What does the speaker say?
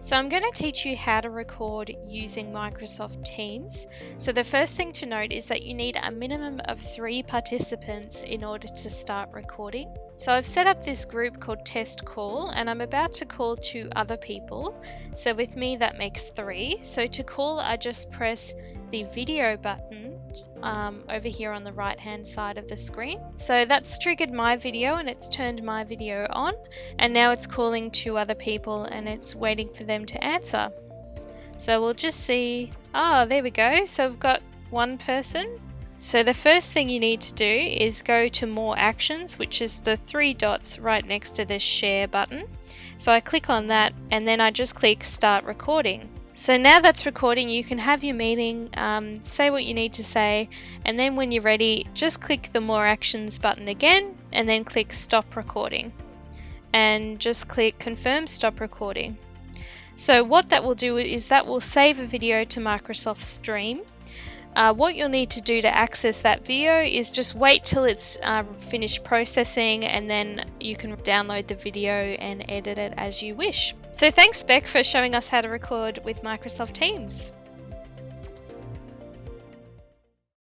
So I'm going to teach you how to record using Microsoft Teams. So the first thing to note is that you need a minimum of three participants in order to start recording. So I've set up this group called Test Call and I'm about to call two other people. So with me that makes three. So to call I just press the video button um, over here on the right hand side of the screen. So that's triggered my video and it's turned my video on and now it's calling two other people and it's waiting for them to answer. So we'll just see, ah, oh, there we go. So we've got one person. So the first thing you need to do is go to more actions, which is the three dots right next to the share button. So I click on that and then I just click start recording. So now that's recording, you can have your meeting, um, say what you need to say, and then when you're ready, just click the More Actions button again, and then click Stop Recording. And just click Confirm Stop Recording. So what that will do is that will save a video to Microsoft Stream. Uh, what you'll need to do to access that video is just wait till it's uh, finished processing and then you can download the video and edit it as you wish. So thanks Beck for showing us how to record with Microsoft Teams.